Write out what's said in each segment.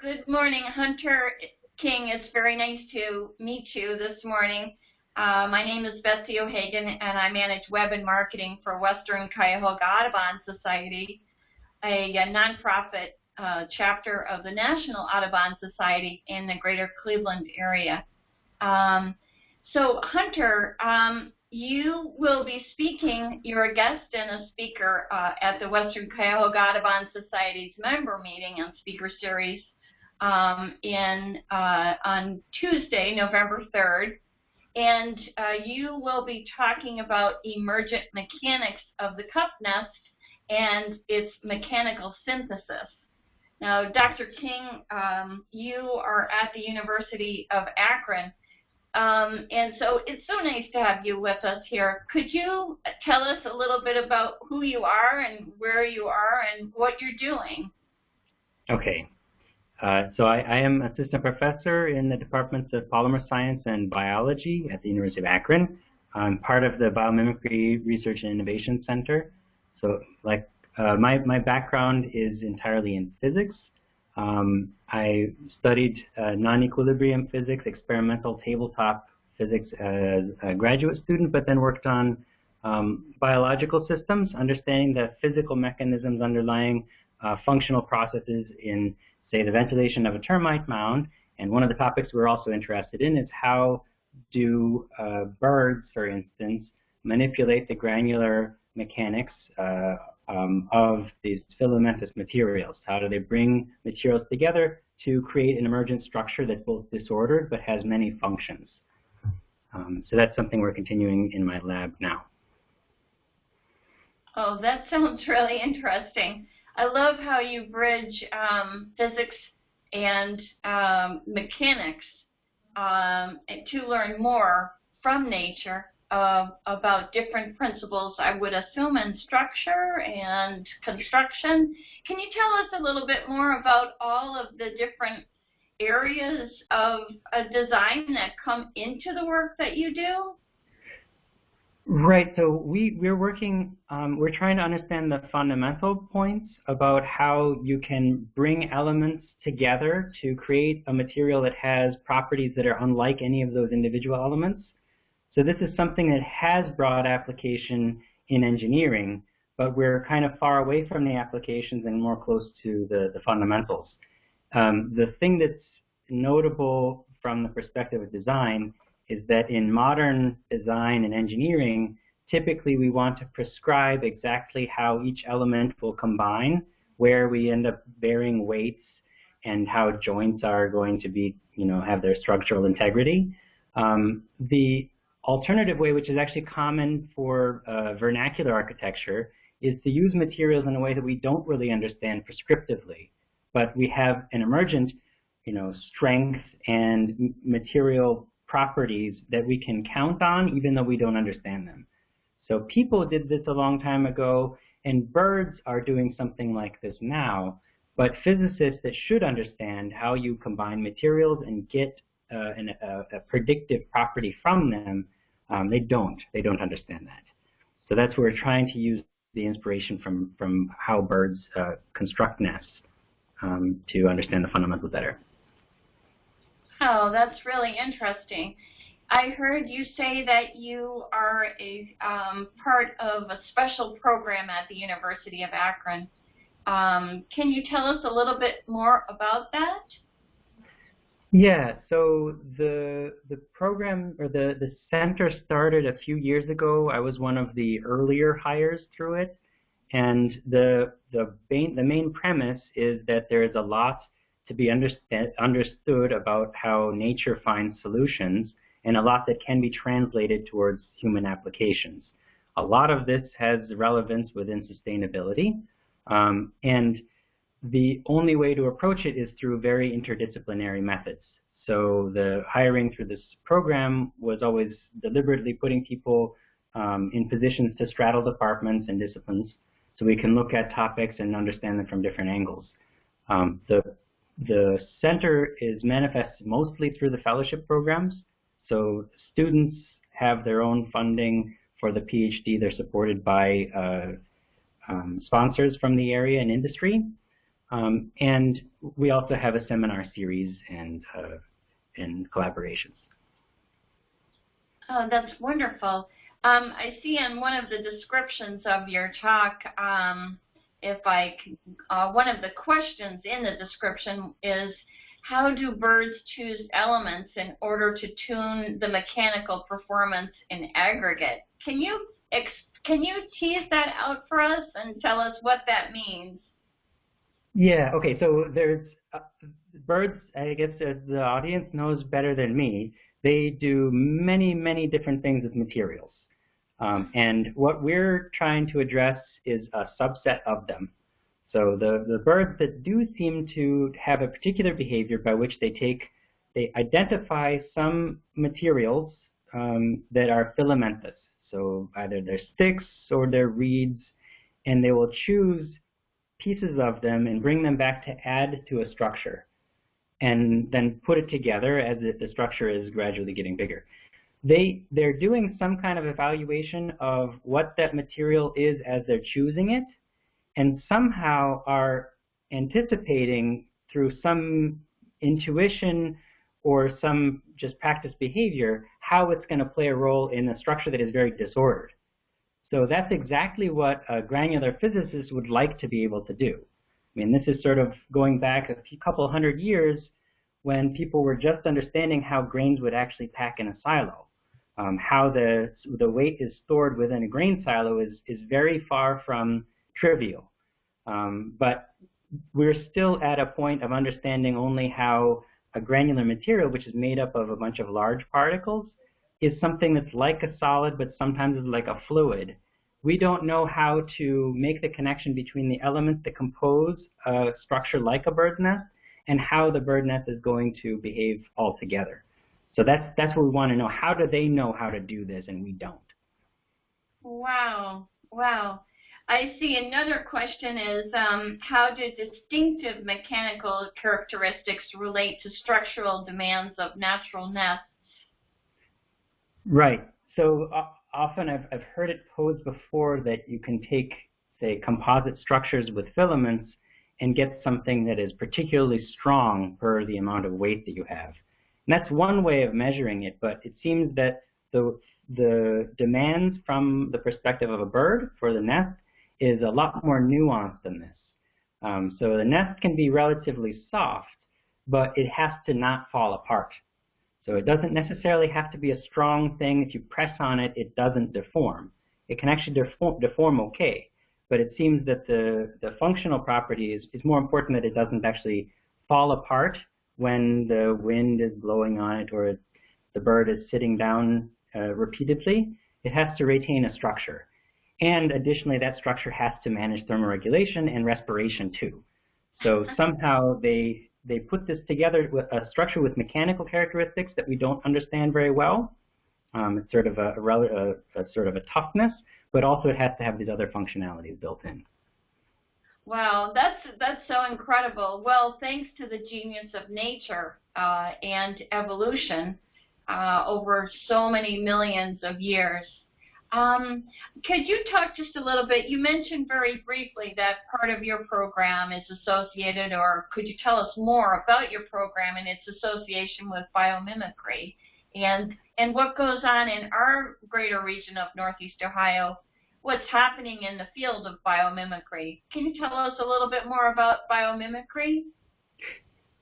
good morning, Hunter King. It's very nice to meet you this morning. Uh, my name is Betsy O'Hagan, and I manage web and marketing for Western Cuyahoga Audubon Society, a, a nonprofit uh, chapter of the National Audubon Society in the greater Cleveland area. Um, so, Hunter, um, you will be speaking, you're a guest and a speaker uh, at the Western Cuyahoga Audubon Society's member meeting and speaker series um, in uh, on Tuesday, November 3rd. And uh, you will be talking about emergent mechanics of the cup nest and its mechanical synthesis. Now, Dr. King, um, you are at the University of Akron. Um, and so it's so nice to have you with us here. Could you tell us a little bit about who you are and where you are and what you're doing? Okay. Uh, so I, I, am assistant professor in the departments of polymer science and biology at the University of Akron. I'm part of the Biomimicry Research and Innovation Center. So like uh, my, my background is entirely in physics. Um, I studied uh, non-equilibrium physics, experimental tabletop physics as a graduate student, but then worked on um, biological systems, understanding the physical mechanisms underlying uh, functional processes in, say, the ventilation of a termite mound. And one of the topics we're also interested in is how do uh, birds, for instance, manipulate the granular mechanics uh, um, of these filamentous materials. How do they bring materials together to create an emergent structure that's both disordered but has many functions? Um, so that's something we're continuing in my lab now. Oh, that sounds really interesting. I love how you bridge um, physics and um, mechanics um, to learn more from nature uh, about different principles, I would assume, in structure and construction. Can you tell us a little bit more about all of the different areas of a design that come into the work that you do? Right. So we we're working. Um, we're trying to understand the fundamental points about how you can bring elements together to create a material that has properties that are unlike any of those individual elements. So this is something that has broad application in engineering, but we're kind of far away from the applications and more close to the, the fundamentals. Um, the thing that's notable from the perspective of design is that in modern design and engineering, typically we want to prescribe exactly how each element will combine, where we end up bearing weights and how joints are going to be, you know, have their structural integrity. Um, the alternative way, which is actually common for uh, vernacular architecture, is to use materials in a way that we don't really understand prescriptively, but we have an emergent, you know, strength and material properties that we can count on even though we don't understand them. So people did this a long time ago, and birds are doing something like this now, but physicists that should understand how you combine materials and get uh, an, a, a, predictive property from them, um, they don't. They don't understand that. So that's where we're trying to use the inspiration from, from how birds uh, construct nests um, to understand the fundamentals better. Oh, that's really interesting. I heard you say that you are a um, part of a special program at the University of Akron. Um, can you tell us a little bit more about that? Yeah, so the the program or the the center started a few years ago. I was one of the earlier hires through it, and the the main the main premise is that there is a lot to be understood about how nature finds solutions and a lot that can be translated towards human applications. A lot of this has relevance within sustainability, um, and the only way to approach it is through very interdisciplinary methods. So the hiring through this program was always deliberately putting people um, in positions to straddle departments and disciplines so we can look at topics and understand them from different angles. Um, the the center is manifested mostly through the fellowship programs. So students have their own funding for the PhD. They're supported by uh, um, sponsors from the area and industry. Um, and we also have a seminar series and, uh, and collaborations. Oh, that's wonderful. Um, I see in one of the descriptions of your talk, um, if I, uh, one of the questions in the description is, how do birds choose elements in order to tune the mechanical performance in aggregate? Can you can you tease that out for us and tell us what that means? Yeah. Okay. So there's uh, birds. I guess the audience knows better than me. They do many, many different things with materials. Um, and what we're trying to address is a subset of them. So the, the birds that do seem to have a particular behavior by which they take, they identify some materials um, that are filamentous. So either they're sticks or they're reeds, and they will choose pieces of them and bring them back to add to a structure, and then put it together as if the structure is gradually getting bigger. They, they're doing some kind of evaluation of what that material is as they're choosing it, and somehow are anticipating through some intuition or some just practice behavior how it's going to play a role in a structure that is very disordered. So that's exactly what a granular physicist would like to be able to do. I mean, this is sort of going back a couple hundred years when people were just understanding how grains would actually pack in a silo. Um, how the, the weight is stored within a grain silo is, is very far from trivial. Um, but we're still at a point of understanding only how a granular material, which is made up of a bunch of large particles, is something that's like a solid, but sometimes is like a fluid. We don't know how to make the connection between the elements that compose a structure like a bird's nest and how the bird nest is going to behave altogether. So that's that's what we want to know. How do they know how to do this and we don't? Wow. Wow. I see another question is um, how do distinctive mechanical characteristics relate to structural demands of natural nests? Right. So uh, often I've, I've heard it posed before that you can take, say, composite structures with filaments and get something that is particularly strong per the amount of weight that you have. And that's one way of measuring it, but it seems that the, the demands from the perspective of a bird for the nest is a lot more nuanced than this. Um, so the nest can be relatively soft, but it has to not fall apart. So it doesn't necessarily have to be a strong thing. If you press on it, it doesn't deform. It can actually deform, deform okay, but it seems that the, the functional property is, is more important that it doesn't actually fall apart when the wind is blowing on it or the bird is sitting down uh, repeatedly. It has to retain a structure. And additionally, that structure has to manage thermoregulation and respiration too. So somehow they, they put this together with a structure with mechanical characteristics that we don't understand very well. Um, it's sort of a, a, a, sort of a toughness, but also it has to have these other functionalities built in. Wow, that's that's so incredible. Well, thanks to the genius of nature uh, and evolution uh, over so many millions of years, um, could you talk just a little bit? You mentioned very briefly that part of your program is associated, or could you tell us more about your program and its association with biomimicry, and and what goes on in our greater region of Northeast Ohio? What's happening in the field of biomimicry? Can you tell us a little bit more about biomimicry?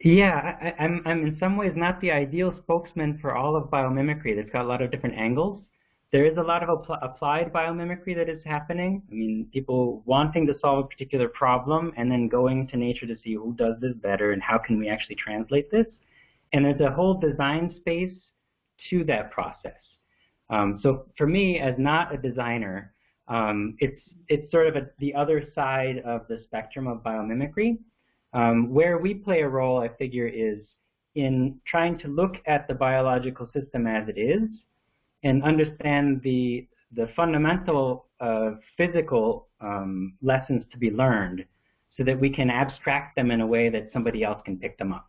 Yeah, I, I'm I'm in some ways not the ideal spokesman for all of biomimicry. It's got a lot of different angles. There is a lot of apl applied biomimicry that is happening. I mean, people wanting to solve a particular problem and then going to nature to see who does this better and how can we actually translate this. And there's a whole design space to that process. Um, so for me, as not a designer, um, it's it's sort of a, the other side of the spectrum of biomimicry. Um, where we play a role, I figure, is in trying to look at the biological system as it is and understand the, the fundamental uh, physical um, lessons to be learned so that we can abstract them in a way that somebody else can pick them up.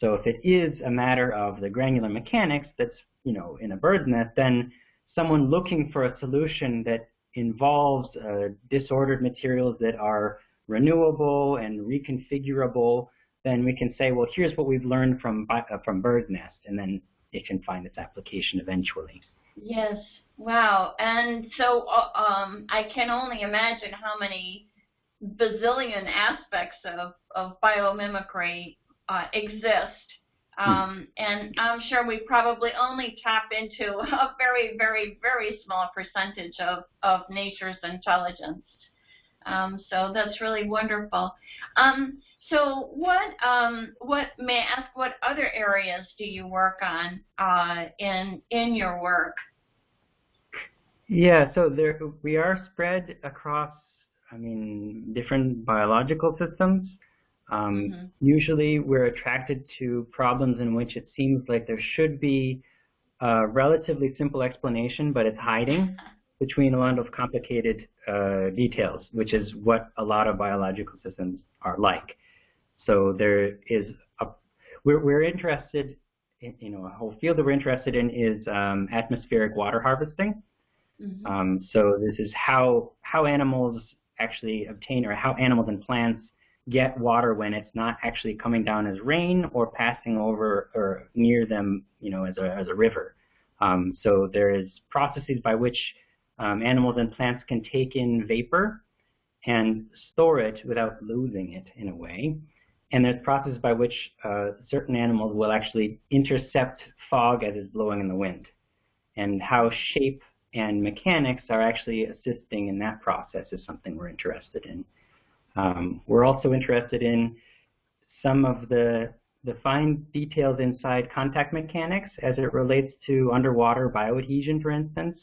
So if it is a matter of the granular mechanics that's you know in a bird's nest, then someone looking for a solution that involves uh, disordered materials that are renewable and reconfigurable, then we can say, well, here's what we've learned from uh, from bird nest, and then it can find its application eventually. Yes. Wow. And so uh, um, I can only imagine how many bazillion aspects of, of biomimicry uh, exist. Hmm. Um, and I'm sure we probably only tap into a very, very, very small percentage of, of nature's intelligence. Um, so that's really wonderful. Um, so what, um, what may I ask, what other areas do you work on uh, in, in your work? Yeah, so there we are spread across, I mean, different biological systems. Um, mm -hmm. Usually we're attracted to problems in which it seems like there should be a relatively simple explanation, but it's hiding between a lot of complicated uh, details, which is what a lot of biological systems are like. So there is a, we're, we're interested, in, you know, a whole field that we're interested in is um, atmospheric water harvesting. Mm -hmm. um, so this is how how animals actually obtain, or how animals and plants get water when it's not actually coming down as rain or passing over or near them, you know, as a, as a river. Um, so there is processes by which um, animals and plants can take in vapor and store it without losing it in a way. And there's processes by which uh, certain animals will actually intercept fog as it's blowing in the wind. And how shape and mechanics are actually assisting in that process is something we're interested in. Um, we're also interested in some of the, the fine details inside contact mechanics as it relates to underwater bioadhesion, for instance.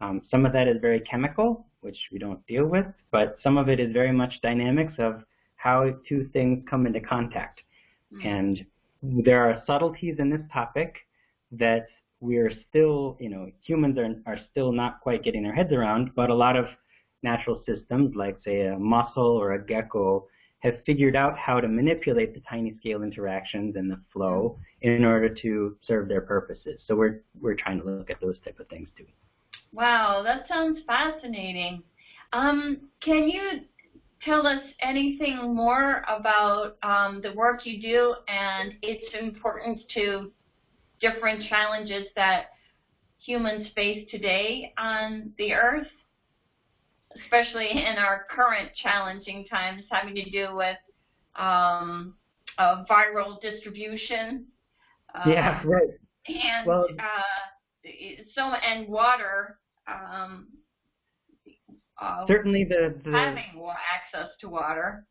Um, some of that is very chemical, which we don't deal with, but some of it is very much dynamics of how two things come into contact. Mm. And there are subtleties in this topic that we're still, you know, humans are, are still not quite getting their heads around, but a lot of natural systems, like say a mussel or a gecko, have figured out how to manipulate the tiny scale interactions and the flow in order to serve their purposes. So we're we're trying to look at those type of things too. Wow, that sounds fascinating. Um, can you tell us anything more about um, the work you do and its importance to different challenges that humans face today on the Earth? Especially in our current challenging times having to do with um, viral distribution. yeah, um, right. And well, uh, so and water. Um, uh, certainly, the, the having access to water.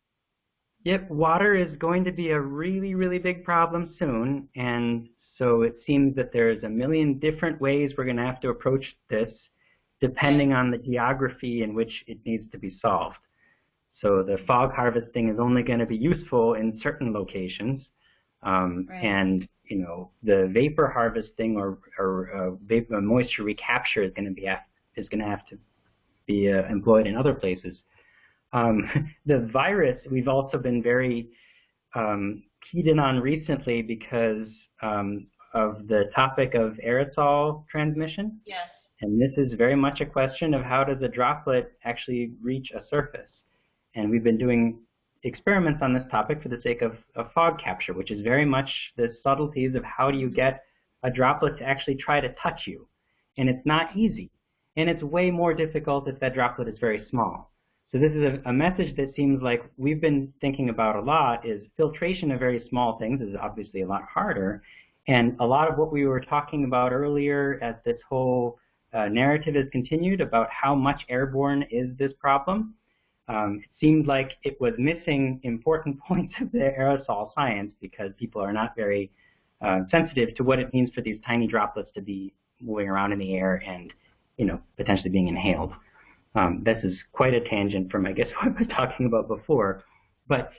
Yep, water is going to be a really, really big problem soon, and so it seems that there's a million different ways we're going to have to approach this depending on the geography in which it needs to be solved. So the fog harvesting is only going to be useful in certain locations, um, right. and you know the vapor harvesting or, or uh, vapor moisture recapture is going to be is going to have to be uh, employed in other places. Um, the virus we've also been very um, keyed in on recently because um, of the topic of aerosol transmission. Yes. And this is very much a question of how does a droplet actually reach a surface. And we've been doing experiments on this topic for the sake of, of fog capture, which is very much the subtleties of how do you get a droplet to actually try to touch you. And it's not easy. And it's way more difficult if that droplet is very small. So this is a, a, message that seems like we've been thinking about a lot is filtration of very small things is obviously a lot harder. And a lot of what we were talking about earlier at this whole uh, narrative has continued about how much airborne is this problem. Um, it seemed like it was missing important points of the aerosol science because people are not very uh, sensitive to what it means for these tiny droplets to be moving around in the air and, you know, potentially being inhaled. Um, this is quite a tangent from, I guess, what I was talking about before. But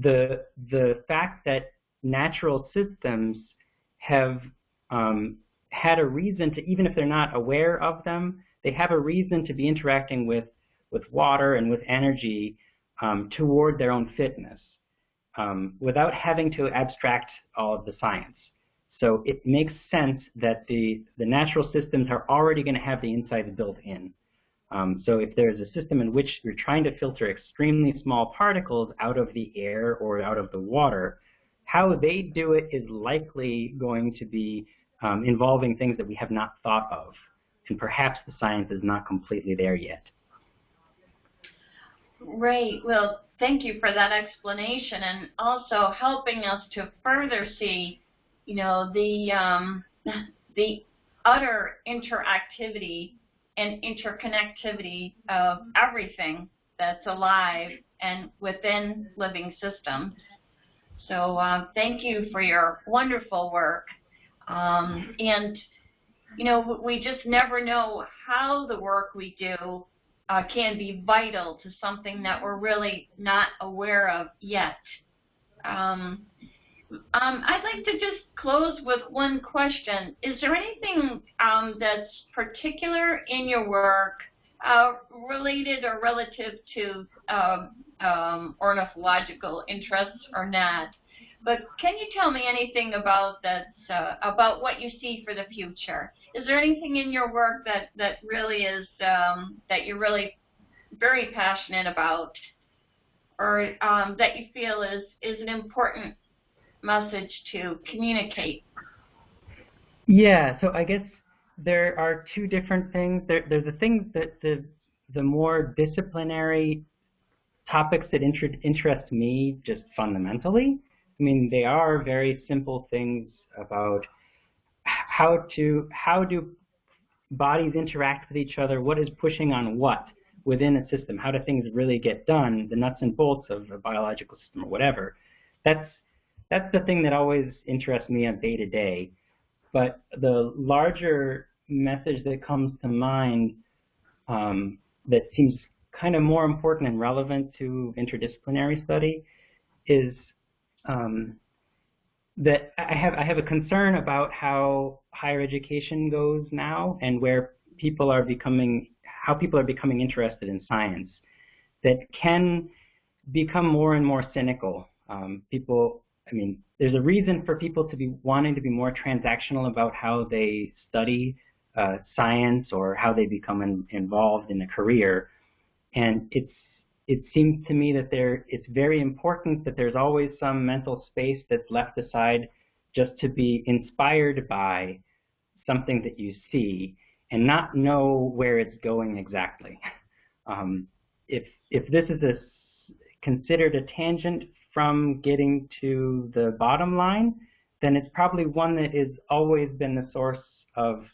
the the fact that natural systems have um, had a reason to, even if they're not aware of them, they have a reason to be interacting with, with water and with energy um, toward their own fitness um, without having to abstract all of the science. So it makes sense that the, the natural systems are already going to have the insights built in. Um, so if there's a system in which you're trying to filter extremely small particles out of the air or out of the water, how they do it is likely going to be um, involving things that we have not thought of. And perhaps the science is not completely there yet. Right. Well, thank you for that explanation and also helping us to further see, you know, the um, the utter interactivity and interconnectivity of everything that's alive and within living systems. So uh, thank you for your wonderful work. Um, and, you know, we just never know how the work we do uh, can be vital to something that we're really not aware of yet. Um, um, I'd like to just close with one question. Is there anything um, that's particular in your work uh, related or relative to um, um, ornithological interests or not? But can you tell me anything about that, uh, about what you see for the future? Is there anything in your work that, that really is, um, that you're really very passionate about or um, that you feel is, is an important message to communicate? Yeah, so I guess there are two different things. There, there's the things that the the more disciplinary topics that inter interest me just fundamentally. I mean, they are very simple things about how to how do bodies interact with each other, what is pushing on what within a system, how do things really get done, the nuts and bolts of a biological system or whatever. That's that's the thing that always interests me on day to day. But the larger message that comes to mind um, that seems kind of more important and relevant to interdisciplinary study is um, that I have I have a concern about how higher education goes now and where people are becoming how people are becoming interested in science that can become more and more cynical. Um, people I mean, there's a reason for people to be wanting to be more transactional about how they study uh, science or how they become in, involved in a career. And it's it seems to me that there it's very important that there's always some mental space that's left aside just to be inspired by something that you see and not know where it's going exactly. Um, if if this is a considered a tangent from getting to the bottom line, then it's probably one that has always been the source of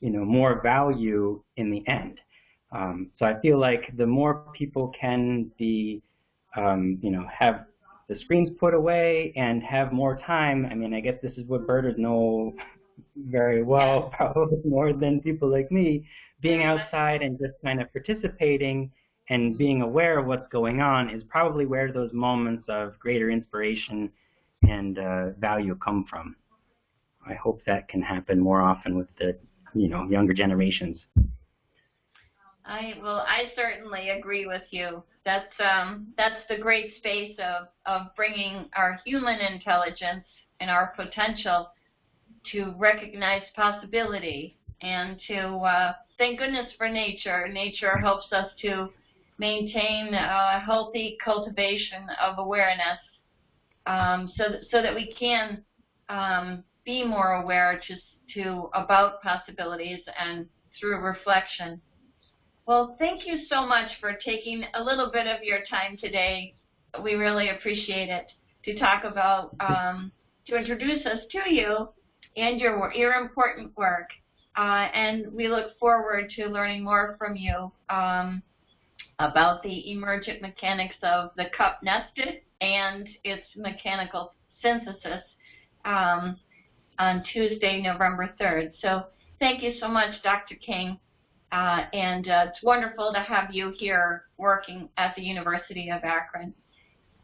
you know more value in the end. Um, so I feel like the more people can be um, you know have the screens put away and have more time. I mean, I guess this is what birders know very well, probably more than people like me, being outside and just kind of participating and being aware of what's going on is probably where those moments of greater inspiration and uh, value come from. I hope that can happen more often with the you know younger generations. I well, I certainly agree with you. That's um, that's the great space of of bringing our human intelligence and our potential to recognize possibility and to uh, thank goodness for nature. Nature helps us to maintain a healthy cultivation of awareness um, so, that, so that we can um, be more aware to, to about possibilities and through reflection. Well, thank you so much for taking a little bit of your time today. We really appreciate it to talk about, um, to introduce us to you and your, your important work. Uh, and we look forward to learning more from you. Um, about the emergent mechanics of the cup nested and its mechanical synthesis um, on Tuesday, November 3rd. So thank you so much, Dr. King. Uh, and uh, it's wonderful to have you here working at the University of Akron.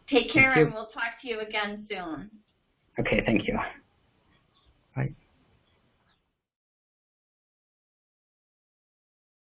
Take care, and we'll talk to you again soon. Okay, thank you.